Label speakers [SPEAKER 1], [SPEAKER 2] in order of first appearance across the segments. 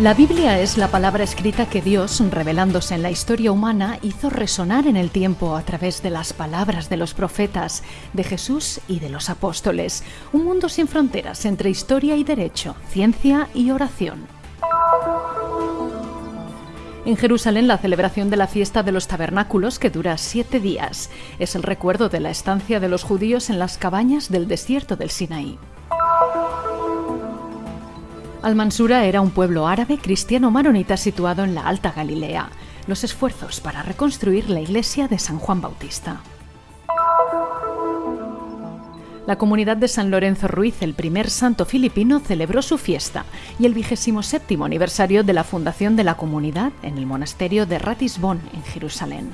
[SPEAKER 1] La Biblia es la palabra escrita que Dios, revelándose en la historia humana, hizo resonar en el tiempo a través de las palabras de los profetas, de Jesús y de los apóstoles. Un mundo sin fronteras entre historia y derecho, ciencia y oración. En Jerusalén, la celebración de la fiesta de los tabernáculos, que dura siete días, es el recuerdo de la estancia de los judíos en las cabañas del desierto del Sinaí. Al-Mansura era un pueblo árabe cristiano maronita situado en la Alta Galilea. Los esfuerzos para reconstruir la iglesia de San Juan Bautista. La comunidad de San Lorenzo Ruiz, el primer santo filipino, celebró su fiesta y el vigésimo séptimo aniversario de la fundación de la comunidad en el monasterio de Ratisbon, en Jerusalén.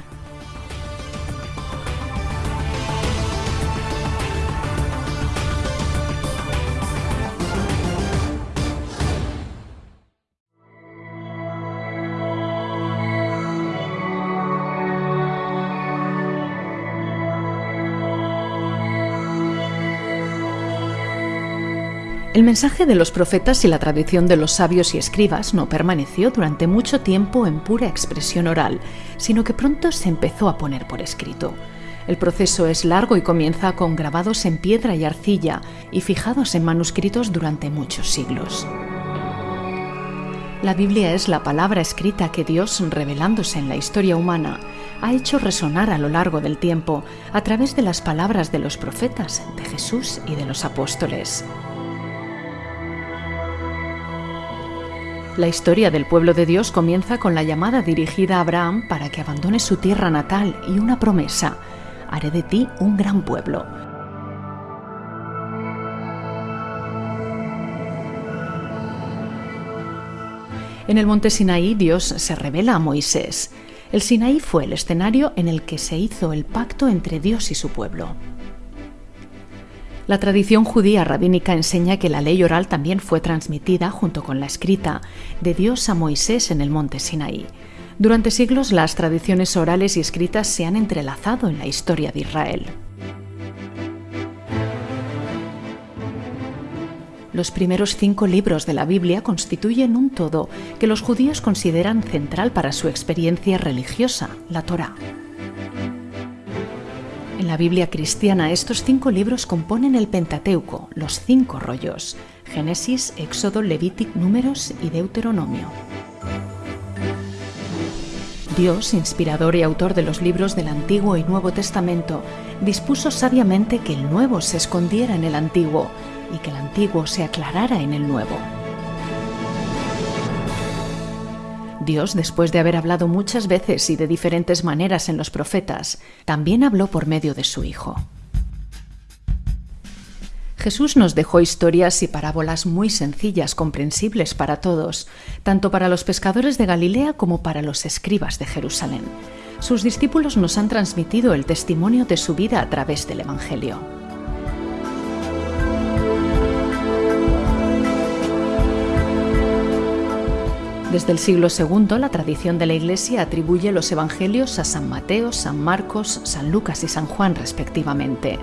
[SPEAKER 1] El mensaje de los profetas y la tradición de los sabios y escribas no permaneció durante mucho tiempo en pura expresión oral, sino que pronto se empezó a poner por escrito. El proceso es largo y comienza con grabados en piedra y arcilla y fijados en manuscritos durante muchos siglos. La Biblia es la palabra escrita que Dios, revelándose en la historia humana, ha hecho resonar a lo largo del tiempo a través de las palabras de los profetas, de Jesús y de los apóstoles. La historia del pueblo de Dios comienza con la llamada dirigida a Abraham para que abandone su tierra natal y una promesa, haré de ti un gran pueblo. En el monte Sinaí Dios se revela a Moisés. El Sinaí fue el escenario en el que se hizo el pacto entre Dios y su pueblo. La tradición judía rabínica enseña que la ley oral también fue transmitida, junto con la escrita, de Dios a Moisés en el monte Sinaí. Durante siglos las tradiciones orales y escritas se han entrelazado en la historia de Israel. Los primeros cinco libros de la Biblia constituyen un todo que los judíos consideran central para su experiencia religiosa, la Torá. En la Biblia cristiana estos cinco libros componen el Pentateuco, los cinco rollos, Génesis, Éxodo, Levítico, Números y Deuteronomio. Dios, inspirador y autor de los libros del Antiguo y Nuevo Testamento, dispuso sabiamente que el Nuevo se escondiera en el Antiguo y que el Antiguo se aclarara en el Nuevo. Dios, después de haber hablado muchas veces y de diferentes maneras en los profetas, también habló por medio de su Hijo. Jesús nos dejó historias y parábolas muy sencillas, comprensibles para todos, tanto para los pescadores de Galilea como para los escribas de Jerusalén. Sus discípulos nos han transmitido el testimonio de su vida a través del Evangelio. Desde el siglo II, la tradición de la Iglesia atribuye los evangelios a San Mateo, San Marcos, San Lucas y San Juan respectivamente.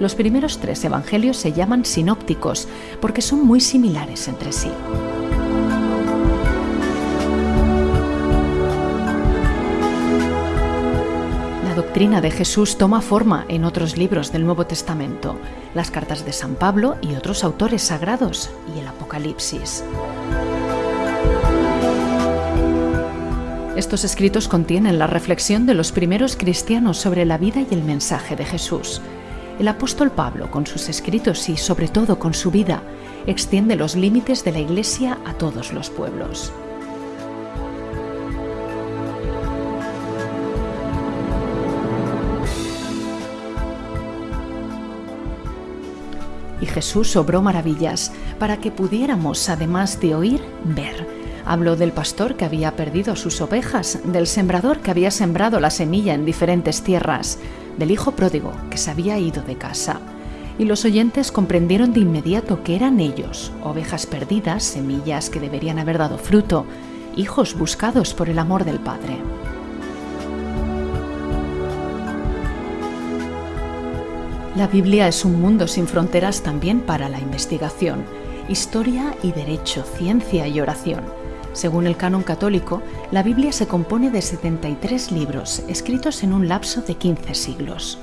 [SPEAKER 1] Los primeros tres evangelios se llaman sinópticos porque son muy similares entre sí. La doctrina de Jesús toma forma en otros libros del Nuevo Testamento, las cartas de San Pablo y otros autores sagrados y el Apocalipsis. Estos escritos contienen la reflexión de los primeros cristianos sobre la vida y el mensaje de Jesús. El apóstol Pablo, con sus escritos y sobre todo con su vida, extiende los límites de la Iglesia a todos los pueblos. Y Jesús obró maravillas para que pudiéramos, además de oír, ver Habló del pastor que había perdido sus ovejas, del sembrador que había sembrado la semilla en diferentes tierras, del hijo pródigo que se había ido de casa. Y los oyentes comprendieron de inmediato que eran ellos, ovejas perdidas, semillas que deberían haber dado fruto, hijos buscados por el amor del Padre. La Biblia es un mundo sin fronteras también para la investigación, historia y derecho, ciencia y oración Según el canon católico, la Biblia se compone de 73 libros, escritos en un lapso de 15 siglos.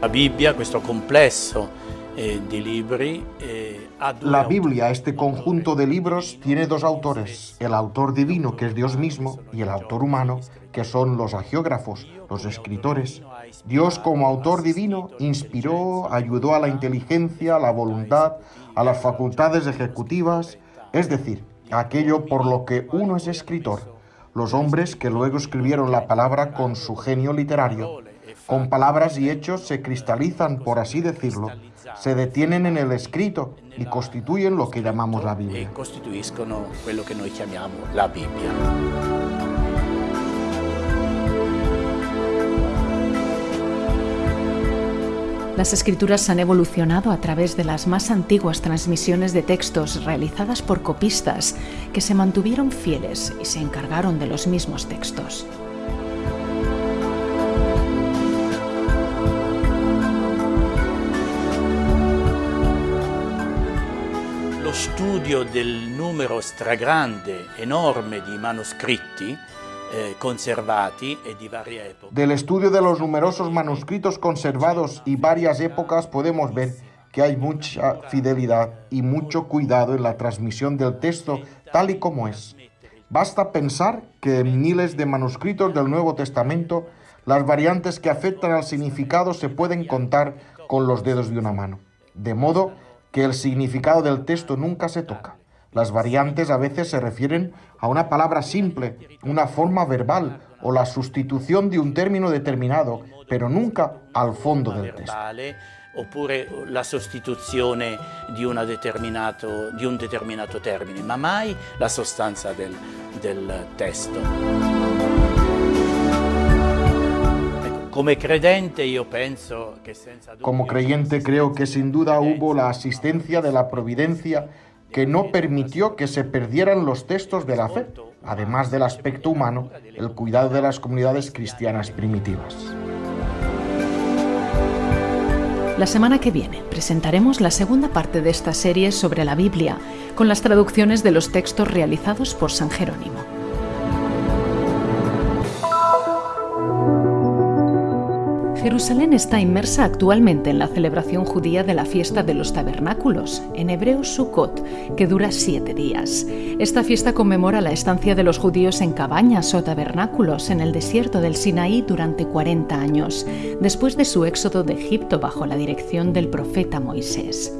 [SPEAKER 2] La Biblia, questo complesso eh, di libri,
[SPEAKER 3] eh, la Biblia, este conjunto de libros, tiene dos autores, el autor divino, que es Dios mismo, y el autor humano, que son los agiógrafos, los escritores. Dios como autor divino inspiró, ayudó a la inteligencia, a la voluntad, a las facultades ejecutivas, es decir, aquello por lo que uno es escritor. Los hombres que luego escribieron la palabra con su genio literario, con palabras y hechos se cristalizan, por así decirlo, se detienen en el escrito y constituyen lo que llamamos la Biblia.
[SPEAKER 1] Las escrituras han evolucionado a través de las más antiguas transmisiones de textos realizadas por copistas que se mantuvieron fieles y se encargaron de los mismos textos.
[SPEAKER 2] studio del numero stragrande, enorme di manoscritti eh, e.
[SPEAKER 3] Del estudio de los numerosos manuscritos conservados y varias épocas podemos ver que hay mucha fidelidad y mucho cuidado en la transmisión del texto tal y como es. Basta pensar que en miles de manuscritos del Nuevo Testamento las variantes que afectan al significado se pueden contar con los dedos de una mano. De modo que el significado del texto nunca se toca. Las variantes a veces se refieren a una palabra simple, una forma verbal o la sustitución de un término determinado, pero nunca al fondo del texto.
[SPEAKER 2] oppure la sostituzione di, di un determinato termine, ma mai la sostanza del, del testo.
[SPEAKER 3] Como creyente creo que sin duda hubo la asistencia de la providencia que no permitió que se perdieran los textos de la fe, además del aspecto humano, el cuidado de las comunidades cristianas primitivas.
[SPEAKER 1] La semana que viene presentaremos la segunda parte de esta serie sobre la Biblia, con las traducciones de los textos realizados por San Jerónimo. Jerusalén está inmersa actualmente en la celebración judía de la fiesta de los tabernáculos, en hebreo Sukkot, que dura siete días. Esta fiesta conmemora la estancia de los judíos en cabañas o tabernáculos en el desierto del Sinaí durante 40 años, después de su éxodo de Egipto bajo la dirección del profeta Moisés.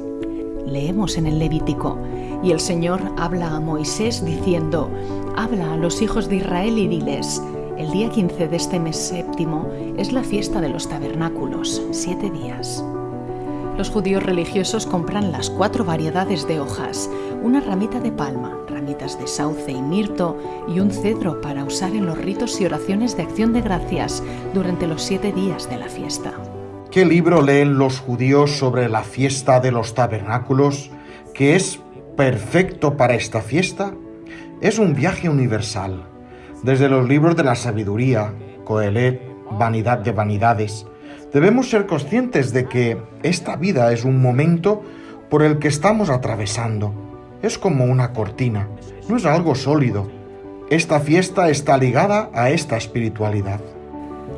[SPEAKER 1] Leemos en el Levítico, y el Señor habla a Moisés diciendo, Habla a los hijos de Israel y diles, el día 15 de este mes séptimo es la fiesta de los tabernáculos, siete días. Los judíos religiosos compran las cuatro variedades de hojas, una ramita de palma, ramitas de sauce y mirto y un cedro para usar en los ritos y oraciones de acción de gracias durante los siete días de la fiesta.
[SPEAKER 3] ¿Qué libro leen los judíos sobre la fiesta de los tabernáculos, que es perfecto para esta fiesta? Es un viaje universal desde los libros de la sabiduría, Coelet, Vanidad de Vanidades, debemos ser conscientes de que esta vida es un momento por el que estamos atravesando. Es como una cortina, no es algo sólido. Esta fiesta está ligada a esta espiritualidad.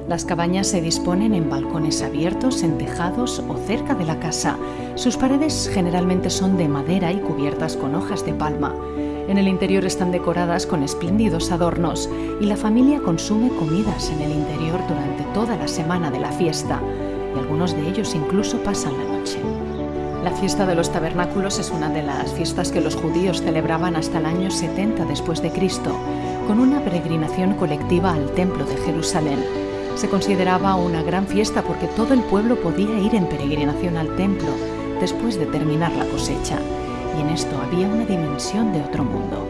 [SPEAKER 1] Las cabañas se disponen en balcones abiertos, en tejados o cerca de la casa. Sus paredes generalmente son de madera y cubiertas con hojas de palma. En el interior están decoradas con espléndidos adornos y la familia consume comidas en el interior durante toda la semana de la fiesta y algunos de ellos incluso pasan la noche. La fiesta de los tabernáculos es una de las fiestas que los judíos celebraban hasta el año 70 después de Cristo, con una peregrinación colectiva al templo de Jerusalén. Se consideraba una gran fiesta porque todo el pueblo podía ir en peregrinación al templo después de terminar la cosecha y en esto había una dimensión de otro mundo.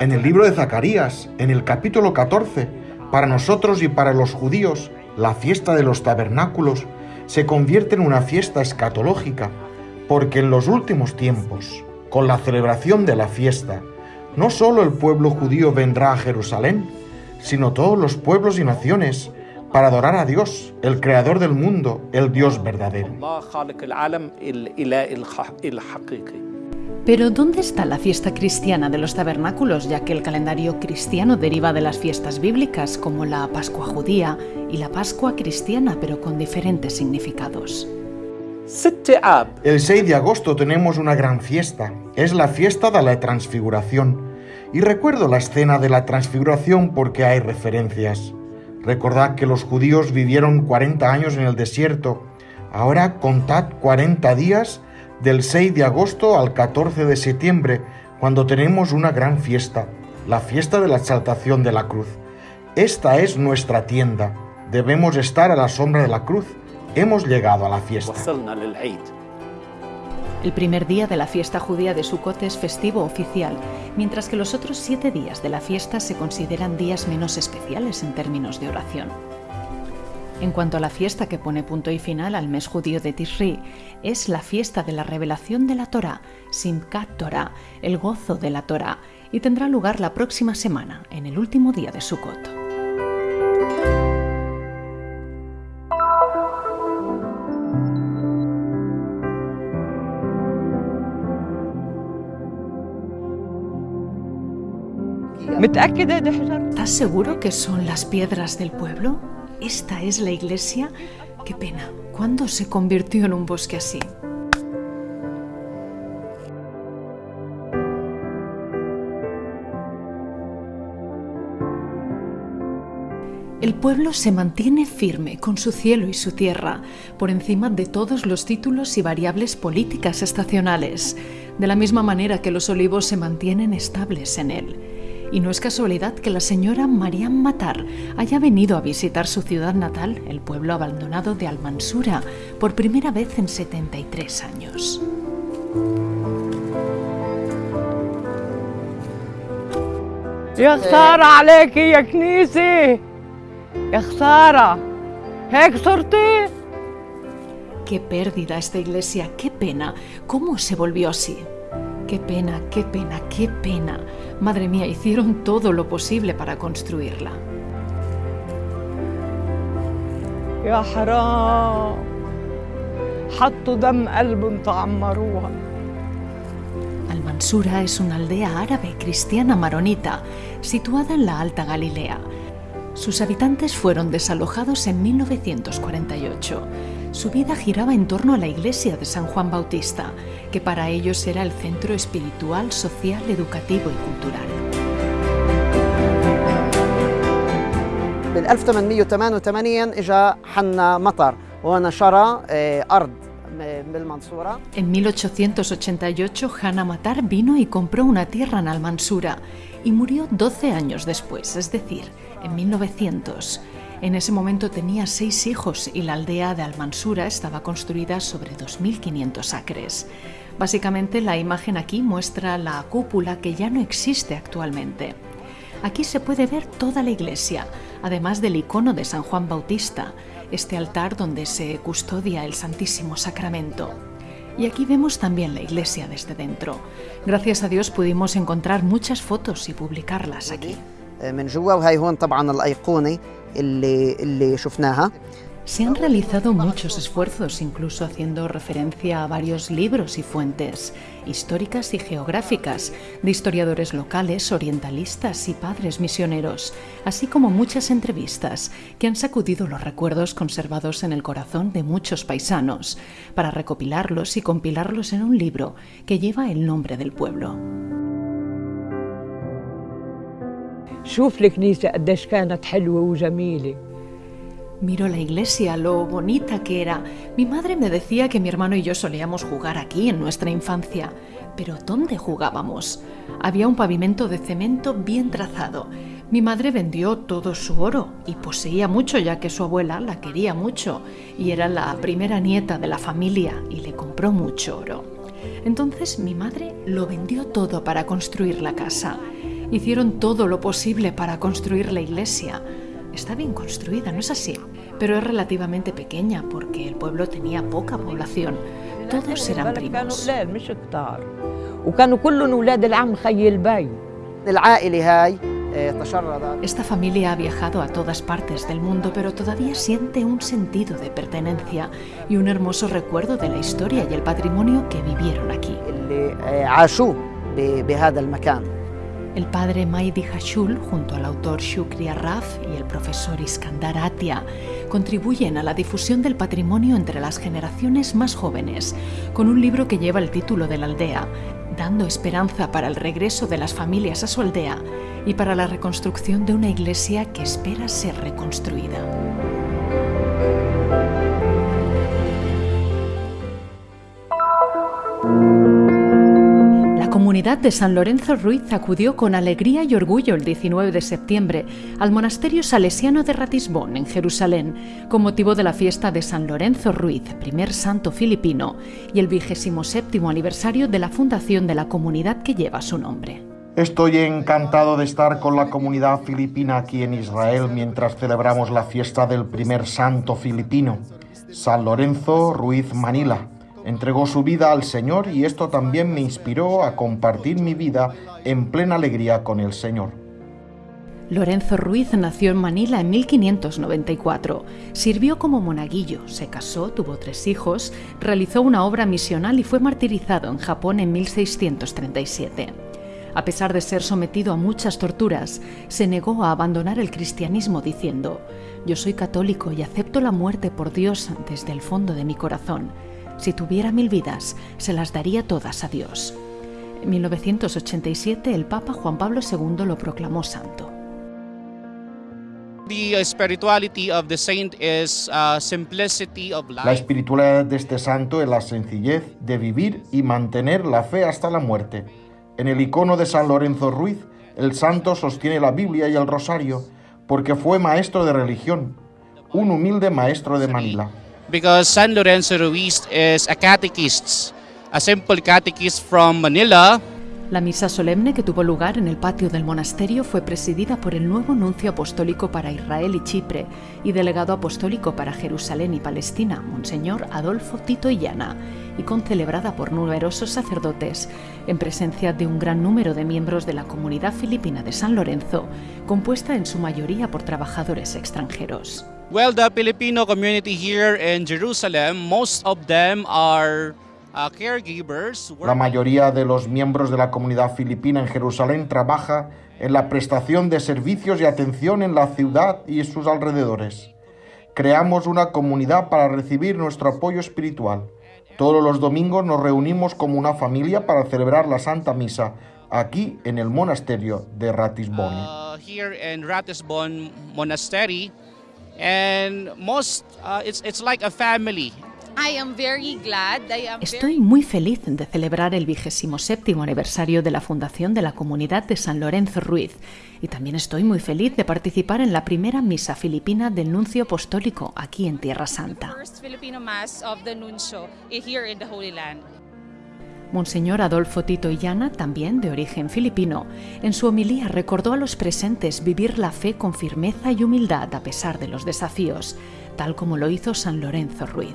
[SPEAKER 3] En el libro de Zacarías, en el capítulo 14, para nosotros y para los judíos, la fiesta de los tabernáculos se convierte en una fiesta escatológica, porque en los últimos tiempos, con la celebración de la fiesta, no solo el pueblo judío vendrá a Jerusalén, sino todos los pueblos y naciones, para adorar a Dios, el creador del mundo, el Dios verdadero.
[SPEAKER 1] Pero ¿dónde está la fiesta cristiana de los tabernáculos, ya que el calendario cristiano deriva de las fiestas bíblicas como la Pascua judía y la Pascua cristiana, pero con diferentes significados?
[SPEAKER 3] El 6 de agosto tenemos una gran fiesta, es la fiesta de la transfiguración. Y recuerdo la escena de la transfiguración porque hay referencias. Recordad que los judíos vivieron 40 años en el desierto. Ahora contad 40 días del 6 de agosto al 14 de septiembre, cuando tenemos una gran fiesta, la fiesta de la exaltación de la cruz. Esta es nuestra tienda. Debemos estar a la sombra de la cruz. Hemos llegado a la fiesta.
[SPEAKER 1] El primer día de la fiesta judía de Sukkot es festivo oficial, mientras que los otros siete días de la fiesta se consideran días menos especiales en términos de oración. En cuanto a la fiesta que pone punto y final al mes judío de Tishri, es la fiesta de la revelación de la Torah, Simkat Torah, el gozo de la Torah, y tendrá lugar la próxima semana, en el último día de Sukkot. ¿Estás seguro que son las piedras del pueblo? ¿Esta es la iglesia? Qué pena. ¿Cuándo se convirtió en un bosque así? El pueblo se mantiene firme con su cielo y su tierra, por encima de todos los títulos y variables políticas estacionales, de la misma manera que los olivos se mantienen estables en él. Y no es casualidad que la señora Mariam Matar haya venido a visitar su ciudad natal, el pueblo abandonado de Almansura, por primera vez en 73 años.
[SPEAKER 4] يا خسارة عليكي يا كنيسة يا خسارة هيك صرتي
[SPEAKER 1] Qué pérdida esta iglesia, qué pena. ¿Cómo se volvió así? Qué pena, qué pena, qué pena. Madre mía, hicieron todo lo posible para construirla.
[SPEAKER 4] يا حرام حطوا دم قلبهم تعمروها
[SPEAKER 1] Almansura es una aldea árabe cristiana maronita situada en la Alta Galilea. Sus habitantes fueron desalojados en 1948. Su vida giraba en torno a la iglesia de San Juan Bautista, que para ellos era el centro espiritual, social, educativo y cultural.
[SPEAKER 5] بال 1888 اجى حنا مطر ونشر آه، ارض م- بالمنصوره
[SPEAKER 1] En 1888, Hannah Matar vino y compró una tierra en Almansura y murió 12 años después, es decir, en 1900. En ese momento tenía seis hijos y la aldea de Almansura estaba construida sobre 2.500 acres. Básicamente la imagen aquí muestra la cúpula que ya no existe actualmente. Aquí se puede ver toda la iglesia, además del icono de San Juan Bautista, este altar donde se custodia el Santísimo Sacramento. Y aquí vemos también la iglesia desde dentro. Gracias a Dios pudimos encontrar muchas fotos y publicarlas aquí.
[SPEAKER 5] آه، من جوا وهي هون طبعا الايقونه اللي اللي شفناها
[SPEAKER 1] Se han realizado muchos esfuerzos, incluso haciendo referencia a varios libros y fuentes, históricas y geográficas, de historiadores locales, orientalistas y padres misioneros, así como muchas entrevistas que han sacudido los recuerdos conservados en el corazón de muchos paisanos, para recopilarlos y compilarlos en un libro que lleva el nombre del pueblo.
[SPEAKER 4] شوف الكنيسة قديش كانت حلوة وجميلة
[SPEAKER 1] Miro la iglesia, lo bonita que era. Mi madre me decía que mi hermano y yo solíamos jugar aquí en nuestra infancia. Pero ¿dónde jugábamos? Había un pavimento de cemento bien trazado. Mi madre vendió todo su oro y poseía mucho ya que su abuela la quería mucho y era la primera nieta de la familia y le compró mucho oro. Entonces mi madre lo vendió todo para construir la casa. hicieron todo lo posible para construir la iglesia. Está bien construida, ¿no es así? Pero es relativamente pequeña porque el pueblo tenía poca población. Todos eran primos. Esta familia ha viajado a todas partes del mundo, pero todavía siente un sentido de pertenencia y un hermoso recuerdo de la historia y el patrimonio que vivieron aquí. El padre Maidi Hashul, junto al autor Shukri Arraf y el profesor Iskandar Atia, contribuyen a la difusión del patrimonio entre las generaciones más jóvenes, con un libro que lleva el título de la aldea, dando esperanza para el regreso de las familias a su aldea y para la reconstrucción de una iglesia que espera ser reconstruida. Comunidad de San Lorenzo Ruiz acudió con alegría y orgullo el 19 de septiembre al monasterio salesiano de Ratisbón, en Jerusalén, con motivo de la fiesta de San Lorenzo Ruiz, primer santo filipino, y el vigésimo séptimo aniversario de la fundación de la comunidad que lleva su nombre.
[SPEAKER 3] Estoy encantado de estar con la comunidad filipina aquí en Israel mientras celebramos la fiesta del primer santo filipino, San Lorenzo Ruiz Manila. Entregó su vida al Señor y esto también me inspiró a compartir mi vida en plena alegría con el Señor.
[SPEAKER 1] Lorenzo Ruiz nació en Manila en 1594. Sirvió como monaguillo, se casó, tuvo tres hijos, realizó una obra misional y fue martirizado en Japón en 1637. A pesar de ser sometido a muchas torturas, se negó a abandonar el cristianismo diciendo, Yo soy católico y acepto la muerte por Dios desde el fondo de mi corazón. Si tuviera mil vidas, se las daría todas a Dios. En 1987 el Papa Juan Pablo II lo proclamó santo.
[SPEAKER 6] Uh,
[SPEAKER 3] La espiritualidad de este santo es la sencillez de vivir y mantener la fe hasta la muerte. En el icono de San Lorenzo Ruiz, el santo sostiene la Biblia y el rosario porque fue maestro de religión, un humilde maestro de Manila.
[SPEAKER 6] Because San Lorenzo Ruiz is a catechist, a simple catechist from Manila.
[SPEAKER 1] La misa solemne que tuvo lugar en el patio del monasterio fue presidida por el nuevo nuncio apostólico para Israel y Chipre y delegado apostólico para Jerusalén y Palestina, Monseñor Adolfo Tito Illana, y concelebrada por numerosos sacerdotes, en presencia de un gran número de miembros de la comunidad filipina de San Lorenzo, compuesta en su mayoría por trabajadores extranjeros.
[SPEAKER 6] Well, the Filipino community here in Jerusalem, most of them are uh, caregivers.
[SPEAKER 3] La mayoría de los miembros de la comunidad filipina en Jerusalén trabaja en la prestación de servicios y atención en la ciudad y sus alrededores. Creamos una comunidad para recibir nuestro apoyo espiritual. Todos los domingos nos reunimos como una familia para celebrar la Santa Misa aquí en el monasterio de Ratisbonne.
[SPEAKER 6] uh, here in Ratisbon Monastery, and most uh, it's it's like a family.
[SPEAKER 7] I am very glad. I am
[SPEAKER 1] Estoy muy feliz de celebrar el vigésimo séptimo aniversario de la fundación de la comunidad de San Lorenzo Ruiz y también estoy muy feliz de participar en la primera misa filipina del nuncio apostólico aquí en Tierra Santa. Monseñor Adolfo Tito Illana, también de origen filipino, en su homilía recordó a los presentes vivir la fe con firmeza y humildad a pesar de los desafíos, tal como lo hizo San Lorenzo Ruiz.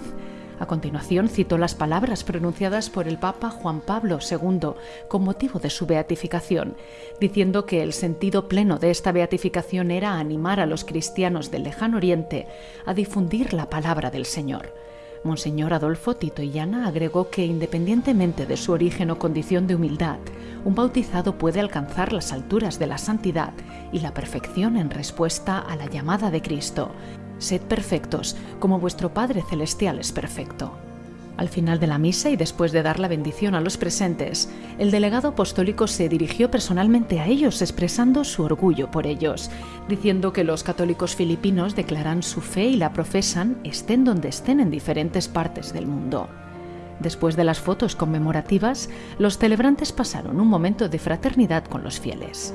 [SPEAKER 1] A continuación citó las palabras pronunciadas por el Papa Juan Pablo II con motivo de su beatificación, diciendo que el sentido pleno de esta beatificación era animar a los cristianos del lejano oriente a difundir la palabra del Señor. Monseñor Adolfo Tito Illana agregó que independientemente de su origen o condición de humildad, un bautizado puede alcanzar las alturas de la santidad y la perfección en respuesta a la llamada de Cristo. Sed perfectos, como vuestro Padre Celestial es perfecto. Al final de la misa y después de dar la bendición a los presentes, el delegado apostólico se dirigió personalmente a ellos expresando su orgullo por ellos, diciendo que los católicos filipinos declaran su fe y la profesan estén donde estén en diferentes partes del mundo. Después de las fotos conmemorativas, los celebrantes pasaron un momento de fraternidad con los fieles.